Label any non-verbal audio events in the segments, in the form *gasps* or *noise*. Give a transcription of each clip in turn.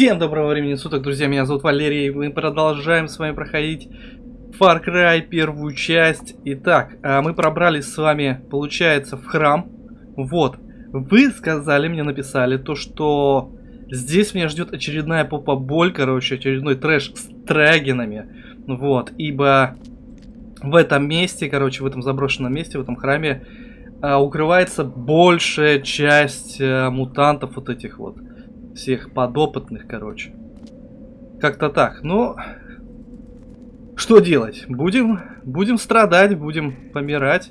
Всем доброго времени суток, друзья, меня зовут Валерий, мы продолжаем с вами проходить Far Cry первую часть. Итак, а, мы пробрались с вами, получается, в храм. Вот, вы сказали, мне написали, то что здесь меня ждет очередная попа-боль, короче, очередной трэш с трагинами. Вот, ибо в этом месте, короче, в этом заброшенном месте, в этом храме, а, укрывается большая часть а, мутантов вот этих вот всех подопытных, короче. Как-то так. Но что делать? Будем, будем страдать, будем помирать.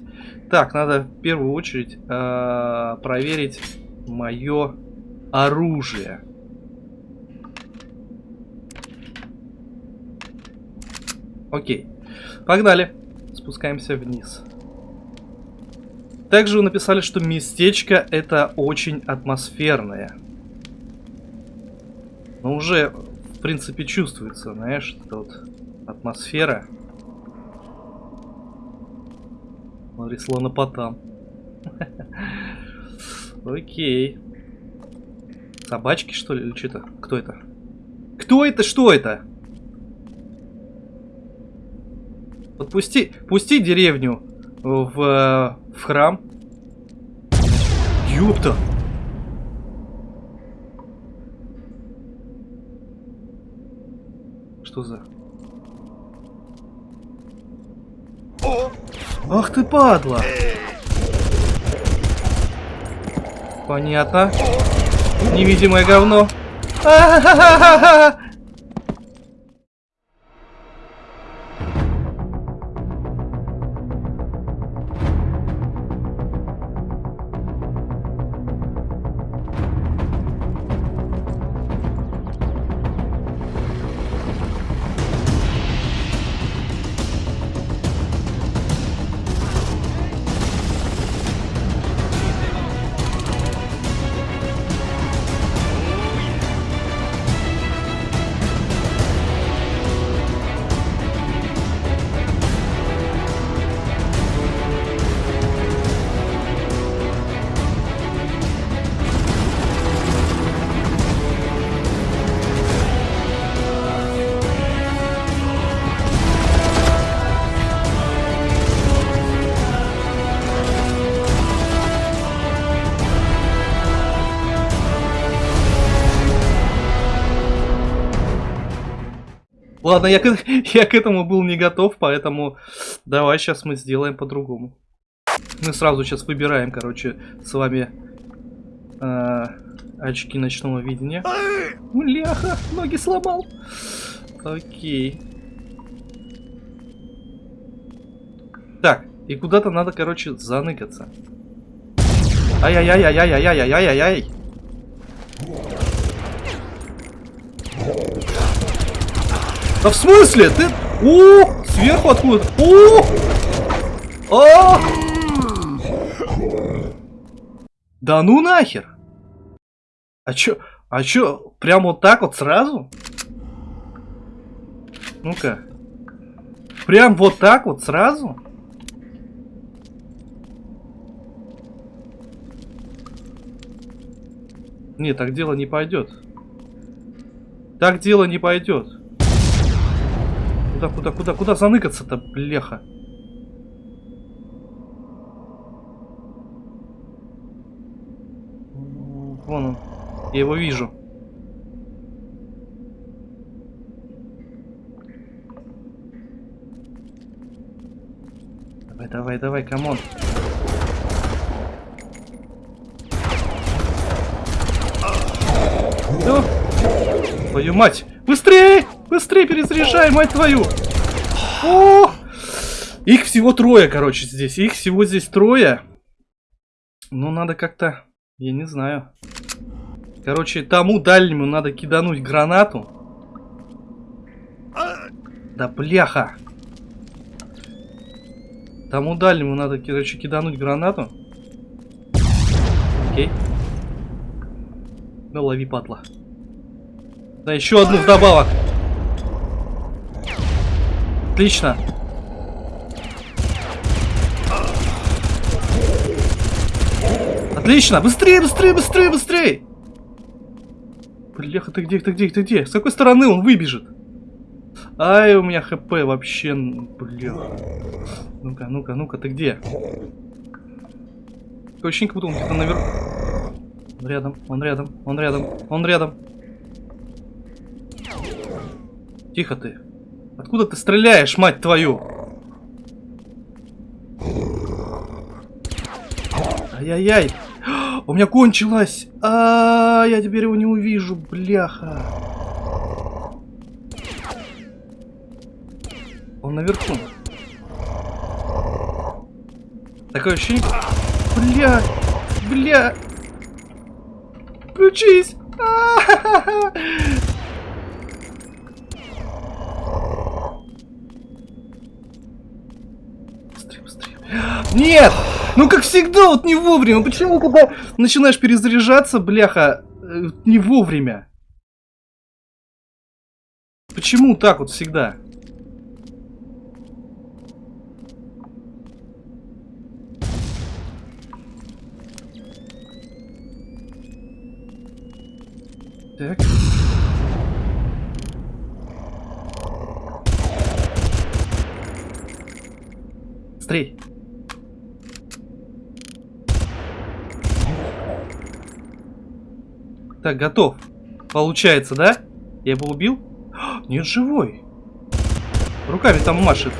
Так, надо в первую очередь э, проверить мое оружие. Окей. Погнали. Спускаемся вниз. Также вы написали, что местечко это очень атмосферное. Но уже, в принципе, чувствуется, знаешь, эта вот атмосфера. Смотри, слонопотам. *laughs* Окей. Собачки, что ли, или что-то? Кто это? Кто это? Что это? Подпусти, пусти деревню в, в храм. Ёпта! Что за... Ах ты падла! Понятно. Невидимое говно. А -ха -ха -ха Ладно, я к, *laughs* я к этому был не готов, поэтому давай сейчас мы сделаем по-другому. Мы сразу сейчас выбираем, короче, с вами э, очки ночного видения. Ляха, ноги сломал. Окей. Так, и куда-то надо, короче, заныкаться. Ай-яй-яй-яй-яй-яй-яй-яй-яй-яй. Да в смысле? Ты... О, сверху откуда? О! А! Да ну нахер! А чё? А чё? Прям вот так вот сразу? Ну-ка. Прям вот так вот сразу? Не, так дело не пойдет. Так дело не пойдет. Куда, куда, куда, куда заныкаться-то, бляха? Вон он. Я его вижу. Давай, давай, давай, come on. Да? Твою мать! Быстрее! Быстрее перезаряжай, мать твою! О! Их всего трое, короче, здесь. Их всего здесь трое. Ну, надо как-то... Я не знаю. Короче, тому дальнему надо кидануть гранату. Да бляха. Тому дальнему надо, короче, кидануть гранату. Окей. Ну, лови, падла. Да, еще одну вдобавок. Отлично. Отлично. Быстрее, быстрее, быстрее, быстрее. Бляха, ты где, ты где, ты где? С какой стороны он выбежит? Ай, у меня хп вообще, бля. Ну-ка, ну-ка, ну-ка, ты где? Такое ощущение, как будто он где-то наверху. Он рядом, он рядом, он рядом, он рядом. Тихо ты. Откуда ты стреляешь, мать твою? Ай-яй-яй. *gasps* У меня кончилось. А, -а, а, я теперь его не увижу, бляха. Он наверху. Такое ощущение... Бля! Бля! Включись! *laughs* Быстрее, быстрее. Нет! Ну как всегда, вот не вовремя. Почему, когда начинаешь перезаряжаться, бляха, э, не вовремя? Почему так вот всегда? Так. Так, готов. Получается, да? Я его убил? Нет, живой. Руками там машет.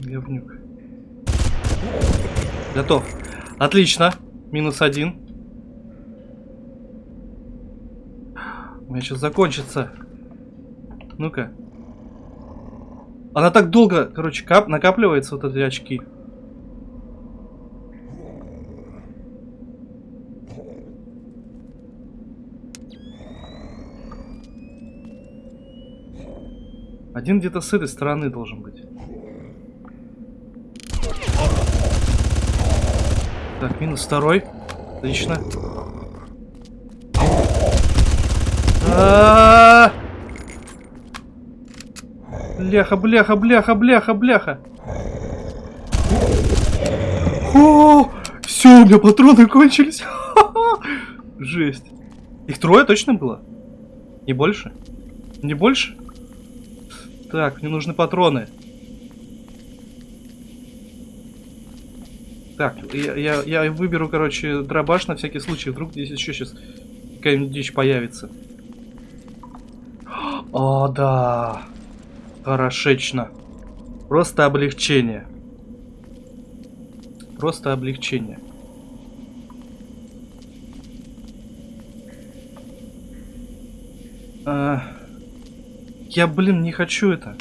Говнюк. Готов. Отлично. Минус один. У меня сейчас закончится. Ну-ка. Она так долго, короче, кап накапливается, вот эти очки. Один где-то с этой стороны должен быть. Так, минус второй. Отлично. А -а -а Бляха, бляха, бляха, бляха, бляха. О, все, у меня патроны кончились. *laughs* Жесть. Их трое точно было? Не больше? Не больше? Так, мне нужны патроны. Так, я, я, я выберу, короче, дробаш на всякий случай. Вдруг здесь еще сейчас какая-нибудь дичь появится. О, *gasps* да. Хорошечно. Просто облегчение. Просто облегчение. А, я, блин, не хочу это.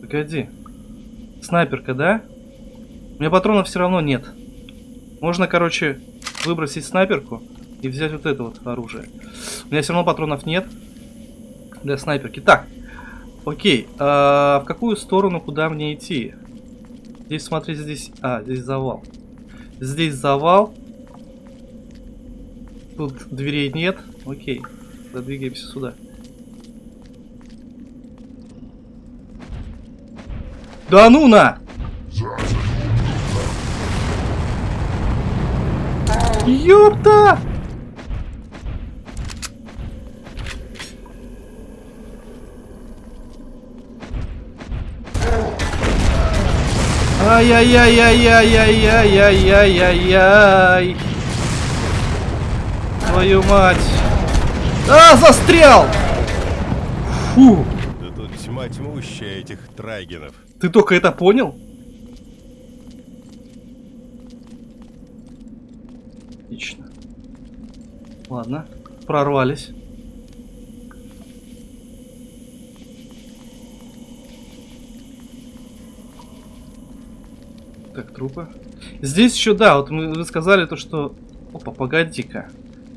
Погоди. Снайперка, да? У меня патронов все равно нет. Можно, короче, выбросить снайперку и взять вот это вот оружие. У меня все равно патронов нет для снайперки. Так, окей. А в какую сторону, куда мне идти? Здесь, смотри, здесь... А, здесь завал. Здесь завал. Тут дверей нет. Окей. Задвигаемся сюда. Да ну на! Ёпта! Ай-яй-яй-яй-яй-яй-яй-яй-яй. Твою мать. А, застрял! Фу. Да тут тьма тьмущая этих трайгенов. Ты только это понял? Отлично. Ладно, прорвались. Так, трупы. Здесь еще, да, вот мы, вы сказали то, что... Опа, погоди-ка.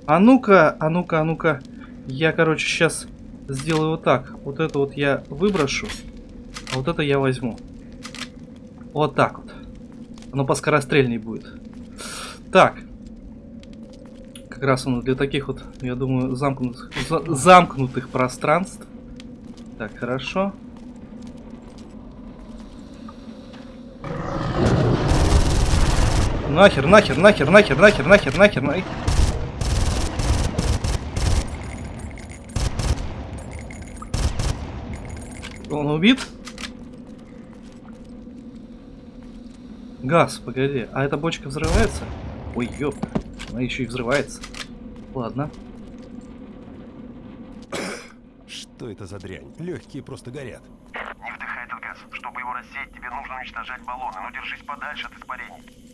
А ну-ка, а ну-ка, а ну-ка. Я, короче, сейчас сделаю вот так. Вот это вот я выброшу, а вот это я возьму. Вот так вот. Оно поскорострельней будет. Так, как раз он для таких вот, я думаю, замкнутых, за, замкнутых пространств. Так, хорошо. Нахер, нахер, нахер, нахер, нахер, нахер, нахер, нахер. Он убит? Газ, погоди. А эта бочка взрывается? Ой, ёп. Она еще и взрывается. Ладно. Что это за дрянь? Легкие просто горят. Не вдыхай этот газ. Чтобы его рассеять, тебе нужно уничтожать баллоны, но держись подальше от испарений.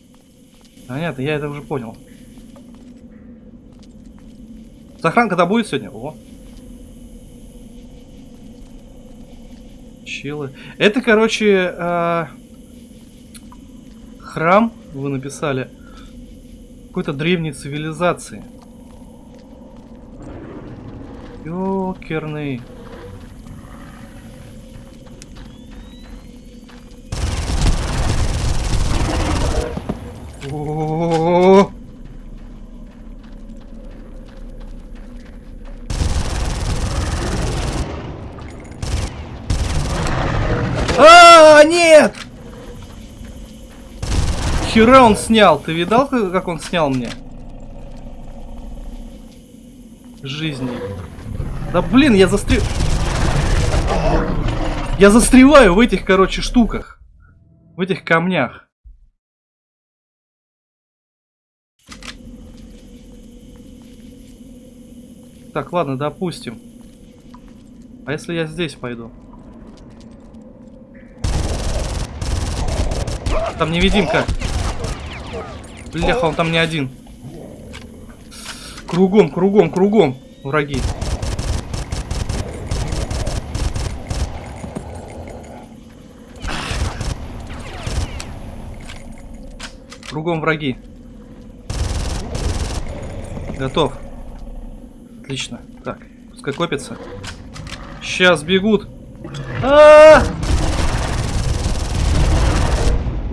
Понятно, я это уже понял. Сохранка-то будет сегодня? О. Чилы. Это, короче, э, храм, вы написали, какой-то древней цивилизации. Ёкерный. О-о-о-о. А, нет! Хера он снял. Ты видал, как он снял мне? Жизни. Да блин, я застрел... Я застреваю в этих, короче, штуках. В этих камнях. Так, ладно, допустим. А если я здесь пойду? Там невидимка. Бляха, он там не один. Кругом, кругом, кругом враги. Кругом враги. Готов. Отлично. Так, пускай копится. Сейчас бегут. А, -а, -а!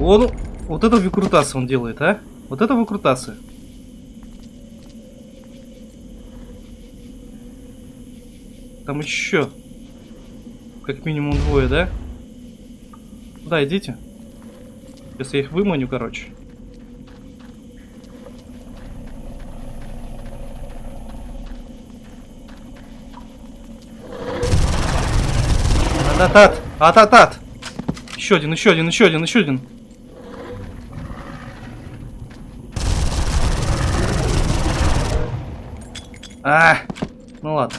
Он, вот это выкрутасы он делает, а? Вот это выкрутасы. Там еще. Как минимум двое, да? Да, идите. Сейчас я их выманю, короче. Ататат! Ататат! Еще один, еще один, еще один, еще один. А, ну ладно.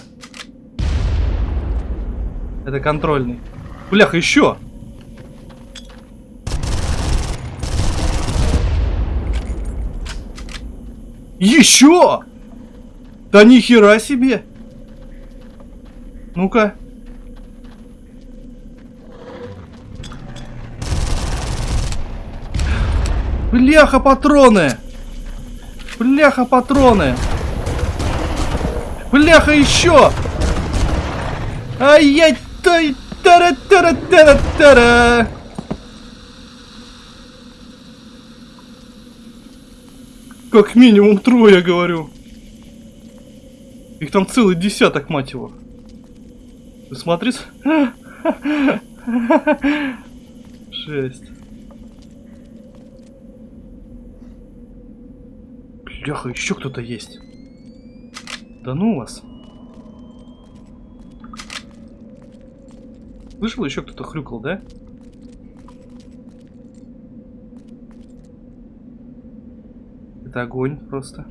Это контрольный. Бляха, еще! Еще! Да нихера себе! Ну-ка. Бляха, патроны! Бляха, патроны! Бляха, еще! Ай-яй! тай тара тара тара тара Как минимум трое, говорю. Их там целый десяток, мать его. Ты смотри. *laughs* Шесть. Бляха, еще кто-то есть. Да ну вас. Слышал, еще кто-то хрюкал, да? Это огонь просто.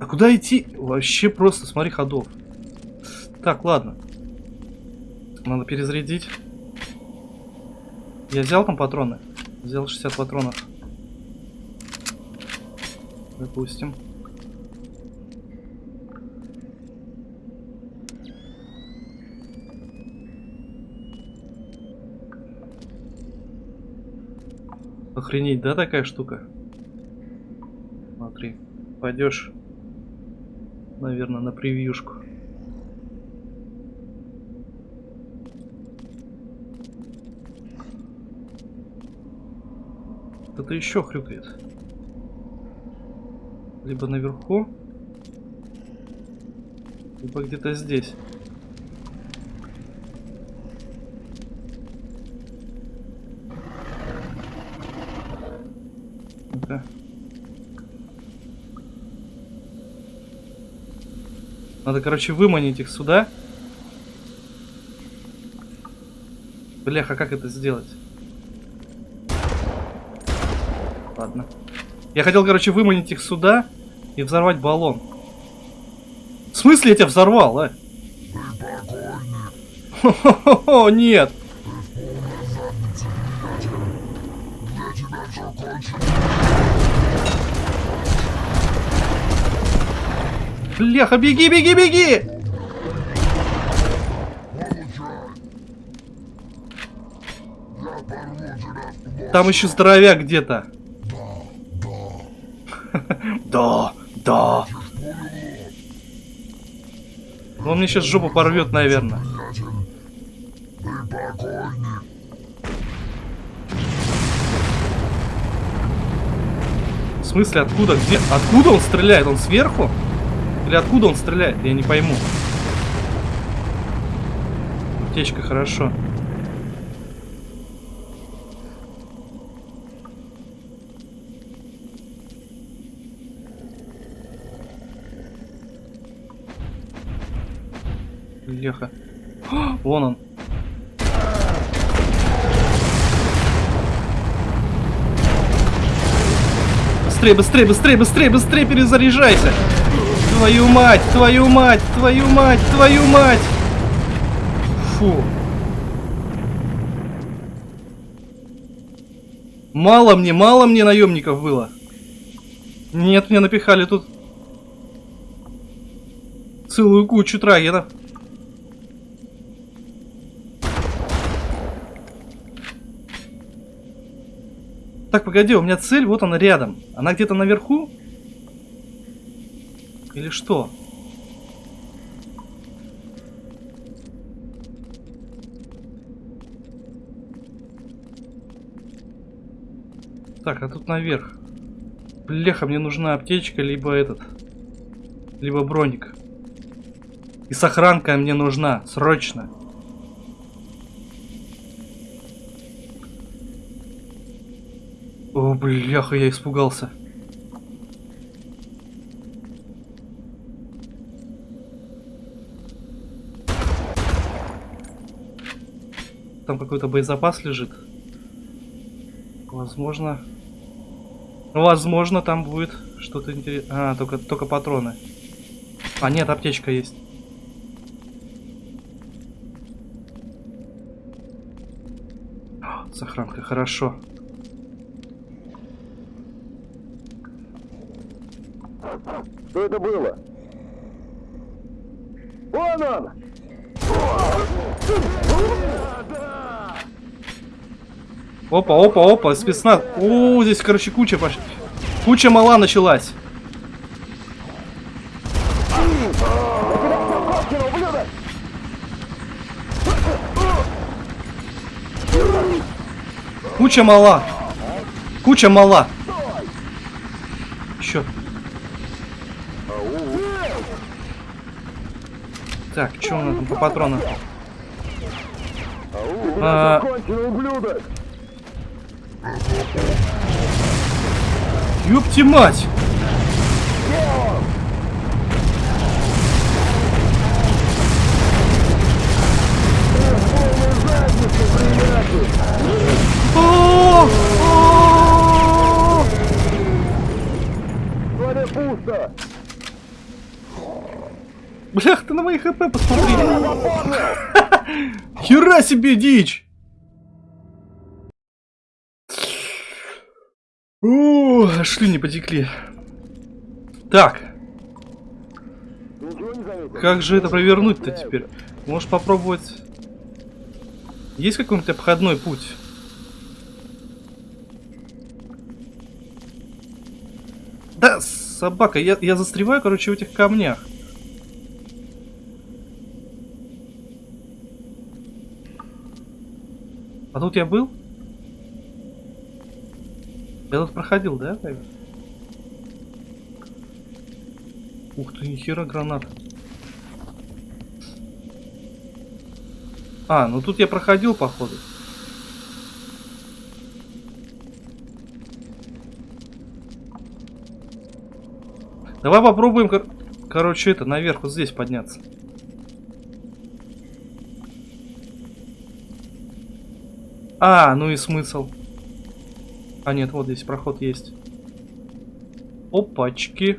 А куда идти? Вообще просто, смотри, ходов. Так, ладно. Надо перезарядить. Я взял там патроны? Взял 60 патронов. Допустим. Охренеть, да, такая штука? Смотри, пойдешь, наверное, на превьюшку. Кто-то еще хрюкает. Либо наверху, либо где-то здесь. Надо, короче, выманить их сюда. Бляха, как это сделать? Ладно. Я хотел, короче, выманить их сюда и взорвать баллон. В смысле я тебя взорвал, а? Хо-хо-хо, нет! Бляха, беги, беги, беги! Там еще здоровяк где-то. Да, да. Он мне сейчас жопу порвет, наверное. В смысле, откуда? Где? Откуда он стреляет? Он сверху? Или откуда он стреляет? Я не пойму. Аптечка, хорошо. Леха. *gasps* Вон он. Быстрее, быстрее, быстрее, быстрее, быстрее перезаряжайся. Твою мать, твою мать, твою мать, твою мать. Фу. Мало мне, мало мне наемников было. Нет, мне напихали тут целую кучу трагеров. Так, погоди, у меня цель, вот она рядом. Она где-то наверху? Или что? Так, а тут наверх. Бляха, мне нужна аптечка, либо этот. Либо броник. И сохранка мне нужна, срочно. О, бляха, я испугался. Там какой-то боезапас лежит. Возможно... Возможно, там будет что-то интересное. А, только, только патроны. А, нет, аптечка есть. Сохранка, хорошо. Что это было? Вон он! Опа, опа, опа, спецназ. О, здесь, короче, куча пош... Куча мала началась. Куча мала. Куча мала. Еще. Так, что у нас там по патронам? А, ёпти мать! На мои хп посмотри. Хера себе дичь! О, шлюни потекли. Так, не как же это провернуть-то теперь? Можешь попробовать... Есть какой-нибудь обходной путь? Да, собака, я, я застреваю, короче, в этих камнях. А тут я был? Я тут проходил, да? Ух ты, нихера гранат. А, ну тут я проходил, походу. Давай попробуем... кор- короче, это, наверх вот здесь подняться. А, ну и смысл. А нет, вот здесь проход есть. Опачки.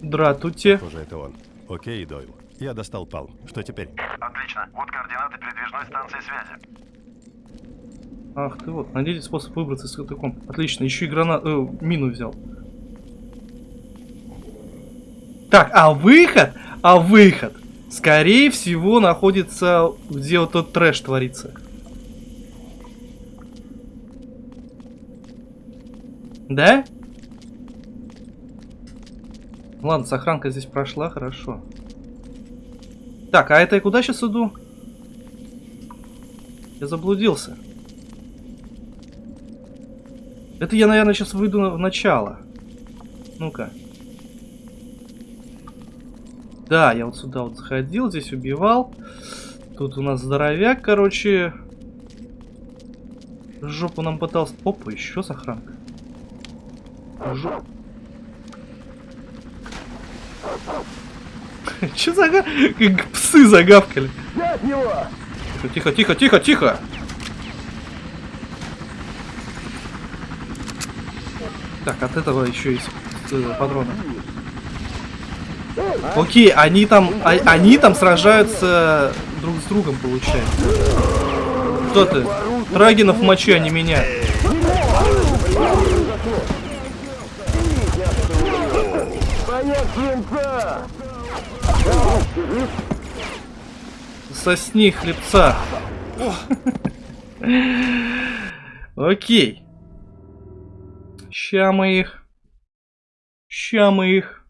Дратуте. Похоже, это он. Окей, Дойл. Я достал пал. Что теперь? Отлично. Вот координаты передвижной станции связи. Ах ты вот, найдите способ выбраться из катакомб. Отлично, еще и гранат, э, мину взял. Так, а выход? А выход? Скорее всего, находится, где вот тот трэш творится. Да? Ладно, сохранка здесь прошла, хорошо. Так, а это я куда сейчас иду? Я заблудился. Это я, наверное, сейчас выйду в начало. Ну-ка. Да, я вот сюда вот заходил, здесь убивал. Тут у нас здоровяк, короче. Жопу нам пытался... Опа, еще сохранка. *laughs* Че за... Как псы загавкали. Тихо, тихо, тихо, тихо. Так, от этого еще есть э, патроны. Окей, они там, а- они там сражаются друг с другом, получается. Кто ты? Трагинов в моче, а не меня. Сосни хлебца. Окей. Ща мы их. Ща мы их.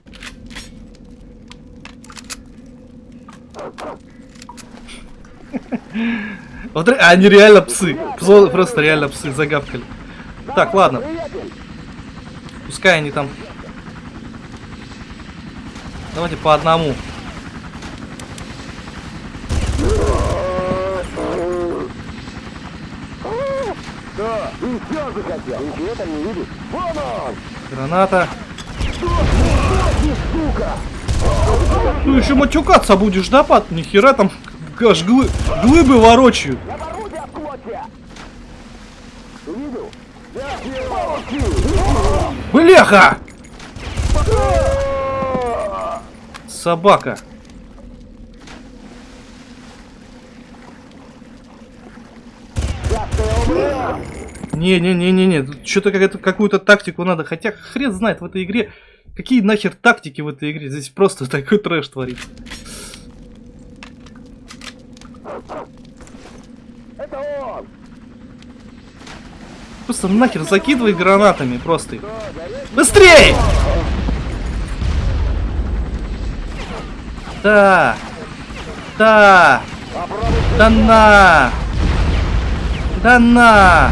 Вот ре- они реально псы. Просто реально псы загавкали. Так, ладно. Пускай они там. Давайте по одному. Граната. Ну еще матюкаться будешь, да, пат? Нихера там аж глы- глыбы ворочают. Бляха! Собака. Не-не-не-не-не, что-то какую-то тактику надо. Хотя хрен знает в этой игре, какие нахер тактики в этой игре. Здесь просто такой трэш творится. Просто нахер закидывай гранатами просто. их. Быстрей! Да! Да! Да на! Да на!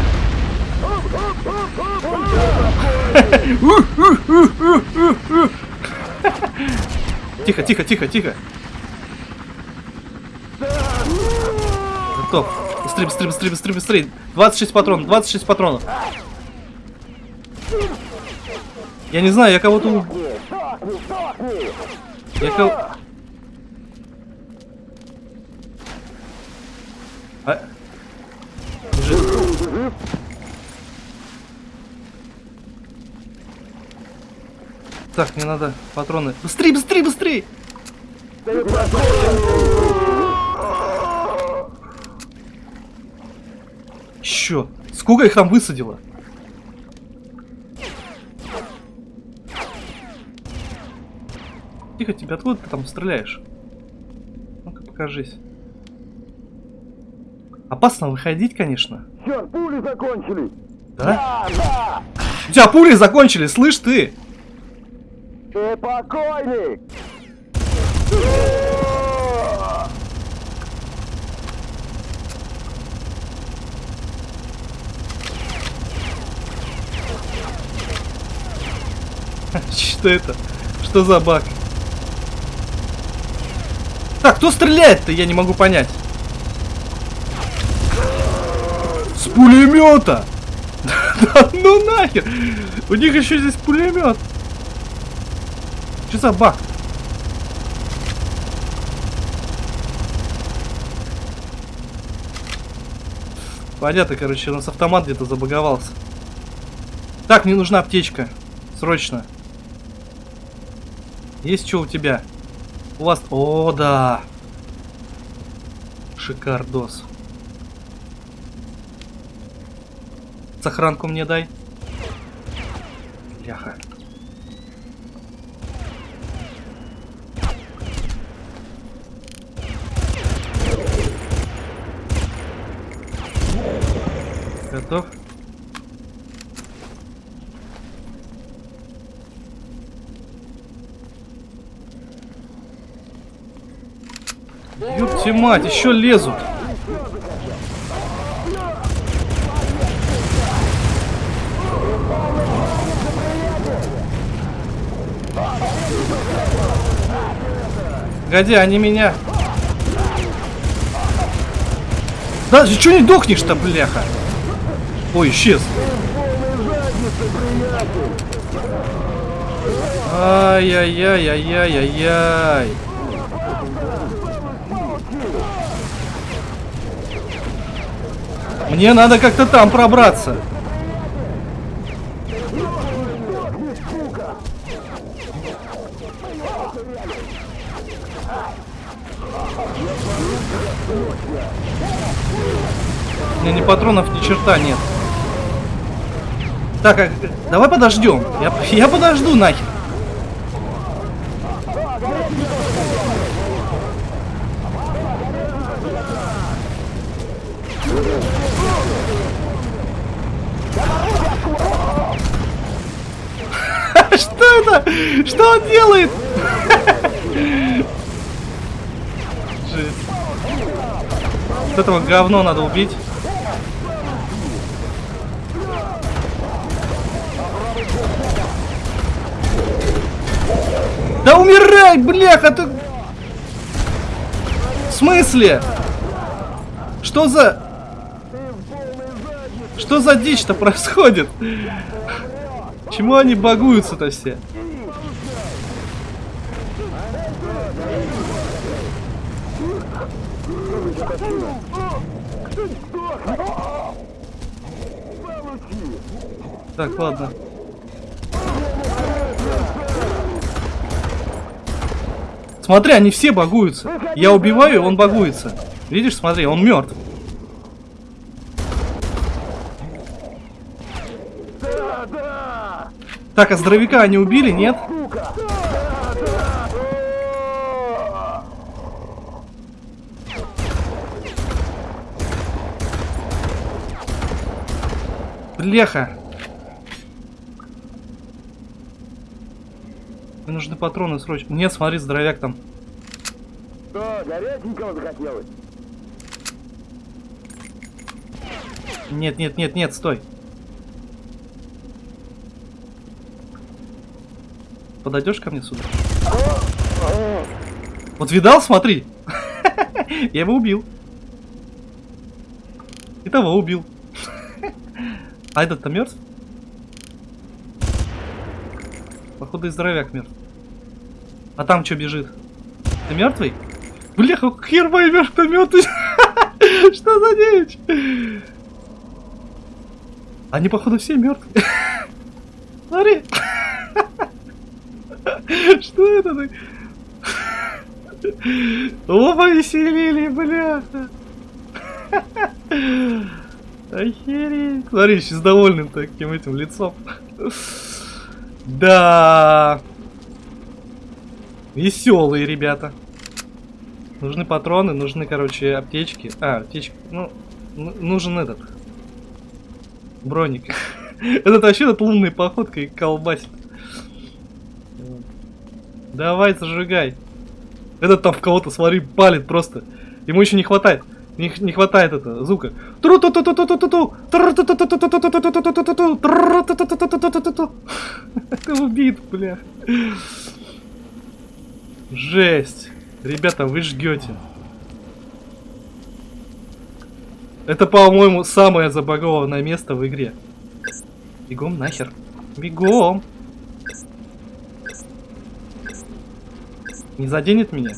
Тихо, тихо, тихо, тихо. Готов. Быстрее, быстрее, быстрее, быстрее, быстрее. 26 патронов, 26 патронов. Я не знаю, я кого-то... Я кого... А... Уже- Так, мне надо патроны. Быстрее, быстрее, быстрее! Чё? Сколько их там высадило? Тихо, тебя откуда ты там стреляешь? Ну-ка, покажись. Опасно выходить, конечно. Черт, пули закончились! Да? Да, да! У тебя пули закончились, слышь ты? Ты покойник! *laughs* Что это? Что за баг? Так, кто стреляет-то? Я не могу понять. С пулемета! *laughs* Ну нахер! У них еще здесь пулемет. Что за баг? Понятно, короче, у нас автомат где-то забаговался. Так, мне нужна аптечка. Срочно. Есть что у тебя? У вас... О, да. Шикардос. Сохранку мне дай. Бляха. Готов? Ёпти мать, еще лезут. Погоди, они меня... Да, ты чё не дохнешь-то, бляха? Ой, исчез. Ай-яй-яй-яй-яй-яй-яй. Мне надо как-то там пробраться. Патронов, ни черта нет. Так, а, давай подождем. Я, я подожду нахер. *laughs* Что это? Что он делает? *laughs* Вот этого говно надо убить. Да умирай, бляха, ты... В смысле? Что за... Что за дичь-то происходит? Чему они багуются-то все? Так, ладно. Смотри, они все багуются. Я убиваю, он багуется. Видишь, смотри, он мертв. Так, а здоровяка они убили, нет? Бляха. Мне нужны патроны срочно. Нет, смотри, здоровяк там. Что, горяченького захотелось? Нет, нет, нет, нет, стой. Подойдешь ко мне сюда? Вот видал, смотри. *laughs* Я его убил. И того убил. *laughs* А этот-то мертв? Походу и здоровяк мертв. А там что бежит? Ты мертвый? Бляха, хер поймешь, кто мертвый. Что за дичь? Они, походу, все мертвые. *laughs* Смотри. *laughs* Что это? так? О, повеселили, бляха. *laughs* Охереть. Смотри, еще с довольным таким этим лицом. Да. Веселые ребята. Нужны патроны, нужны, короче, аптечки. А, аптечки. Ну, ну нужен этот. Броник. *laughs* Этот вообще этот лунной походкой колбасит. Давай, зажигай. Этот там в кого-то, смотри, палит просто. Ему еще не хватает. Не, не хватает это звука. Это убит, бля. Жесть. Ребята, вы жгете. Это, по-моему, самое забагованное место в игре. Бегом нахер. Бегом. Не заденет меня?